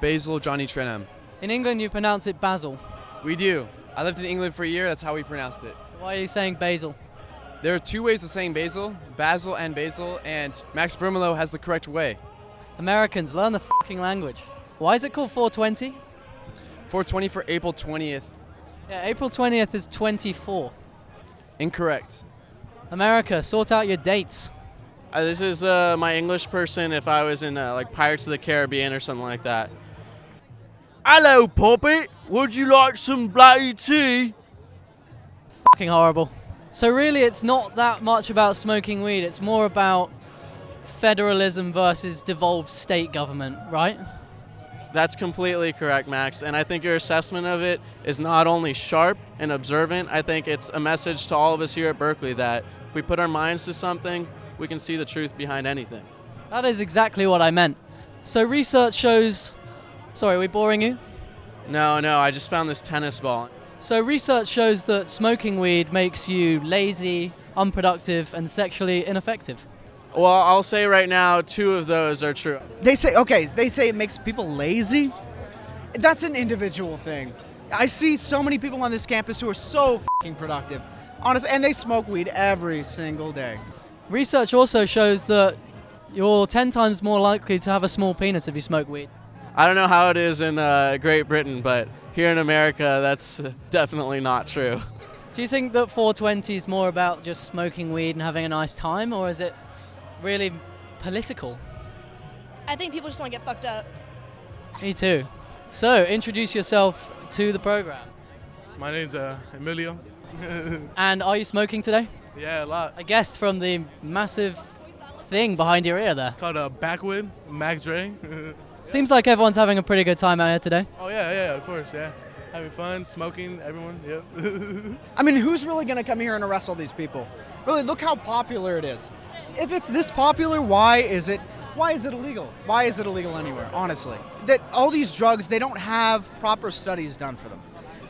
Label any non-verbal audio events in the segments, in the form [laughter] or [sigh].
Basil Johnny Trenham. In England, you pronounce it basil. We do. I lived in England for a year. That's how we pronounced it. Why are you saying basil? There are two ways of saying basil, basil and basil, and Max Brimolo has the correct way. Americans, learn the fucking language. Why is it called 420? 420 for April 20th. Yeah, April 20th is 24. Incorrect. America, sort out your dates. Uh, this is uh, my English person if I was in uh, like Pirates of the Caribbean or something like that. Hello, Poppy. Would you like some bloody tea? Fucking horrible. So really, it's not that much about smoking weed. It's more about federalism versus devolved state government, right? That's completely correct, Max. And I think your assessment of it is not only sharp and observant, I think it's a message to all of us here at Berkeley that if we put our minds to something, we can see the truth behind anything. That is exactly what I meant. So research shows. Sorry, are we boring you? No, no, I just found this tennis ball. So research shows that smoking weed makes you lazy, unproductive, and sexually ineffective. Well, I'll say right now, two of those are true. They say okay. They say it makes people lazy. That's an individual thing. I see so many people on this campus who are so fing productive, honest, and they smoke weed every single day. Research also shows that you're 10 times more likely to have a small penis if you smoke weed. I don't know how it is in uh, Great Britain, but here in America, that's definitely not true. Do you think that 420 is more about just smoking weed and having a nice time, or is it really political? I think people just want to get fucked up. Me too. So, introduce yourself to the program. My name's uh, Emilio. [laughs] And are you smoking today? yeah, a lot. I guessed from the massive thing behind your ear there. Called a backwood, Max Dre. [laughs] Seems like everyone's having a pretty good time out here today. oh yeah, yeah, of course, yeah. Having fun, smoking, everyone. Yep. [laughs] I mean, who's really going to come here and arrest all these people? Really, look how popular it is. If it's this popular, why is it? Why is it illegal? Why is it illegal anywhere? Honestly, that all these drugs they don't have proper studies done for them.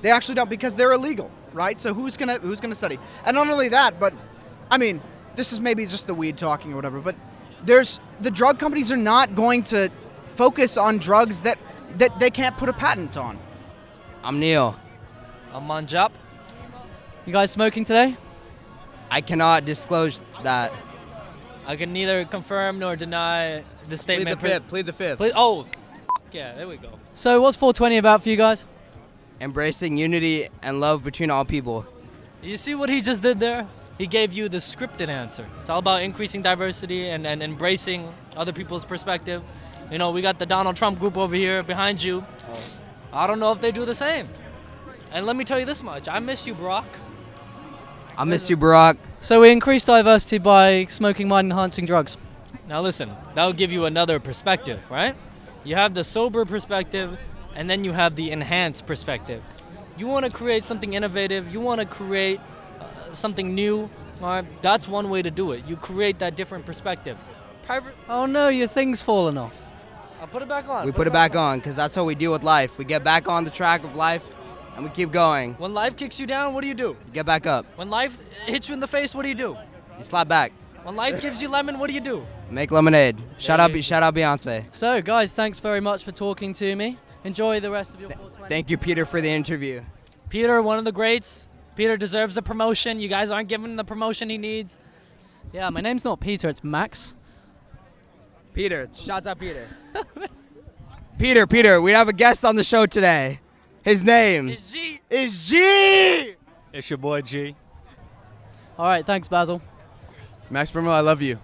They actually don't because they're illegal, right? So who's gonna who's gonna study? And not only that, but I mean, this is maybe just the weed talking or whatever. But there's the drug companies are not going to focus on drugs that that they can't put a patent on. I'm Neil. I'm Manjap. You guys smoking today? I cannot disclose that. I can neither confirm nor deny the statement. Plead statement. the fifth. Plead the fifth. Please- oh, yeah, there we go. So, what's 420 about for you guys? Embracing unity and love between all people. You see what he just did there? He gave you the scripted answer. It's all about increasing diversity and, and embracing other people's perspective. You know, we got the Donald Trump group over here behind you. I don't know if they do the same. And let me tell you this much I miss you, Brock. I miss you, Barack. So, we increase diversity by smoking mind enhancing drugs. Now listen, that'll give you another perspective, right? You have the sober perspective, and then you have the enhanced perspective. You want to create something innovative. You want to create something new. All right, that's one way to do it. You create that different perspective. Private. Oh no, your thing's fallen off. I'll put it back on. We put it back on because that's how we deal with life. We get back on the track of life and we keep going. When life kicks you down, what do you do? Get back up. When life hits you in the face, what do you do? You slap back. When life gives you lemon, what do you do? Make lemonade. Shout out, shout out Beyonce. So, guys, thanks very much for talking to me. Enjoy the rest of your 420. Thank you, Peter, for the interview. Peter, one of the greats. Peter deserves a promotion. You guys aren't giving him the promotion he needs. Yeah, my name's not Peter, it's Max. Peter, shouts out Peter. [laughs] Peter, Peter, we have a guest on the show today. His name It's G. is G. It's your boy G. All right, thanks, Basil. Max Brimolo, I love you.